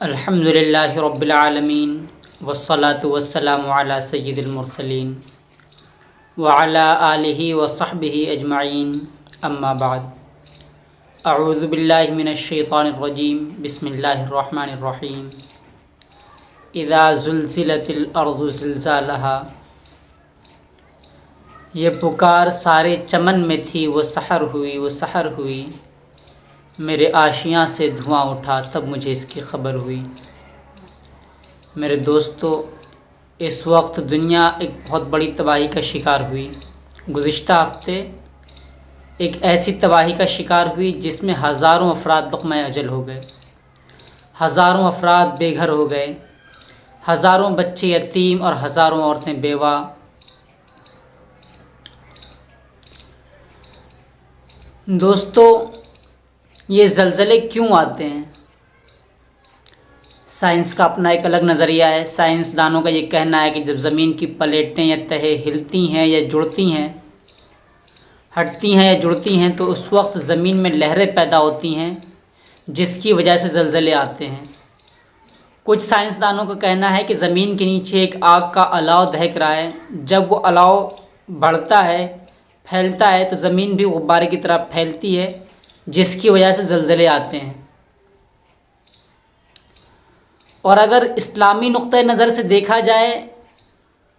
अल्हम्दुलिल्लाहि रब्बिल आलमीन वस्सलातु वस्सलामु अला सय्यिदिल मुरसलीन व अला आलिहि व सहबिहि अजमाइन अम्मा बाद अऊज़ु बिल्लाहि मिनश शैतानिर रजीम बिस्मिल्लाहिर रहमानिर रहीम इज़ा ज़ुलज़िलतिल अर्ज़ु ज़िलज़ालहा ये पुकार सारे चमन में थी वो सहर हुई वो सहर हुई मेरे आशियाँ से धुआँ उठा, तब मुझे इसकी ख़बर हुई। मेरे दोस्तों, इस वक्त दुनिया एक बहुत बड़ी तबाही का शिकार हुई। गुज़िश्ता हफ़्ते एक ऐसी तबाही का शिकार हुई जिसमें हज़ारों अफराद लुक़म अजल हो गए। हज़ारों अफराद बेघर हो गए। हज़ारों बच्चे यतीम और हज़ारों औरतें बेवा। दोस्तों ये जलज़ले क्यों आते हैं? साइंस का अपना एक अलग नज़रिया है। साइंसदानों का ये कहना है कि जब ज़मीन की प्लेटें या तहे हिलती हैं या जुड़ती हैं, हटती हैं या जुड़ती हैं तो उस वक्त ज़मीन में लहरें पैदा होती हैं, जिसकी वजह से जलज़ले आते हैं। कुछ साइंसदानों का कहना है कि ज़मीन के नीचे एक आग का अलाव दहक रहा है। जब वो अलाव बढ़ता है, फैलता है तो ज़मीन भी गुब्बारे की तरह फैलती है। जिसकी वजह से जलज़ले आते हैं। और अगर इस्लामी नुक़ नज़र से देखा जाए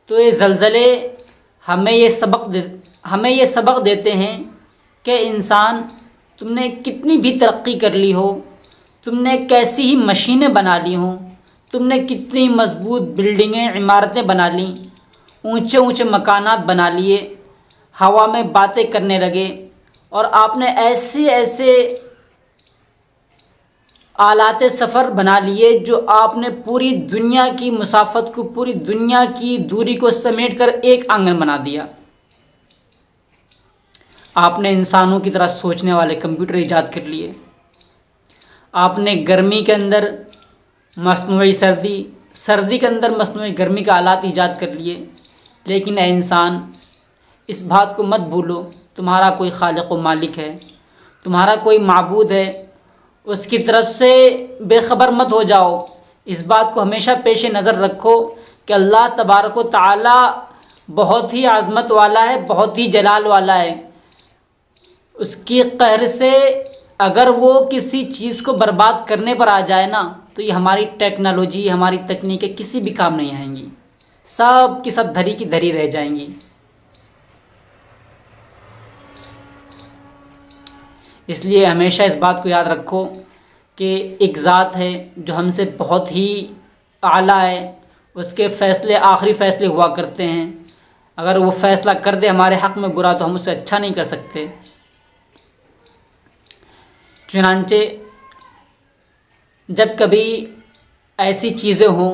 तो ये जलज़ले हमें ये सबक दे, हमें ये सबक देते हैं कि इंसान, तुमने कितनी भी तरक्की कर ली हो, तुमने कैसी ही मशीनें बना ली हों, तुमने कितनी मज़बूत बिल्डिंगें, इमारतें बना ली ऊँचे ऊँचे मकानात बना लिए, हवा में बातें करने लगे और आपने ऐसे ऐसे आलात सफ़र बना लिए जो आपने पूरी दुनिया की मुसाफत को, पूरी दुनिया की दूरी को समेट कर एक आँगन बना दिया। आपने इंसानों की तरह सोचने वाले कंप्यूटर ईजाद कर लिए। आपने गर्मी के अंदर मसनू सर्दी सर्दी के अंदर मसनू गर्मी का आलात ईजाद कर लिए। लेकिन ए इंसान, इस बात को मत भूलो। तुम्हारा कोई खालिक मालिक है, तुम्हारा कोई मबूद है, उसकी तरफ़ से बेखबर मत हो जाओ। इस बात को हमेशा पेश नज़र रखो कि अल्लाह तबारक ताला बहुत ही आज़मत वाला है, बहुत ही जलाल वाला है। उसकी कहर से अगर वो किसी चीज़ को बर्बाद करने पर आ जाए ना तो ये हमारी टेक्नोलॉजी, हमारी तकनीकें किसी भी काम नहीं आएँगी। सब की सब धरी की धरी रह जाएँगी। इसलिए हमेशा इस बात को याद रखो कि एक ज़ात है जो हमसे बहुत ही आला है। उसके फ़ैसले, आखिरी फ़ैसले हुआ करते हैं। अगर वो फ़ैसला कर दे हमारे हक़ में बुरा तो हम उसे अच्छा नहीं कर सकते। चुनानचे जब कभी ऐसी चीज़ें हों,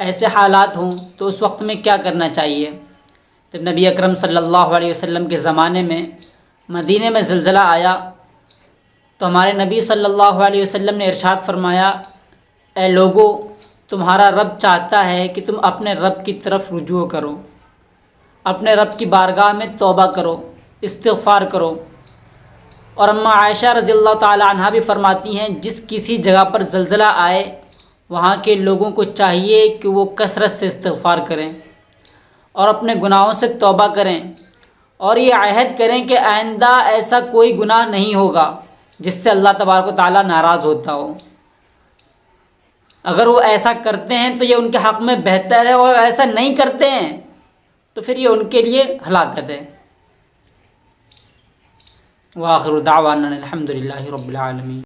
ऐसे हालात हों तो उस वक्त में क्या करना चाहिए? जब नबी अकरम सल्लल्लाहु अलैहि वसल्लम के ज़माने में मदीने में ज़लज़ला आया तो हमारे नबी सल्लल्लाहु अलैहि वसल्लम ने इरशाद फरमाया ए लोगो, तुम्हारा रब चाहता है कि तुम अपने रब की तरफ़ रुजू करो, अपने रब की बारगाह में तोबा करो इस्तफ़ार करो। और अम्मा आयशा रज़ी अल्लाह भी फरमाती हैं, जिस किसी जगह पर जलज़ला आए, वहाँ के लोगों को चाहिए कि वो कसरत से इस्तफ़ार करें और अपने गुनाहों से तोबा करें और ये अहद करें कि आइंदा ऐसा कोई गुनाह नहीं होगा। जिससे अल्लाह तबारक ताली नाराज़ होता हो। अगर वो ऐसा करते हैं तो ये उनके हक़ में बेहतर है, और ऐसा नहीं करते हैं तो फिर ये उनके लिए हलाकत है। वाखिर दावान अलहमदिल्ला रबालमी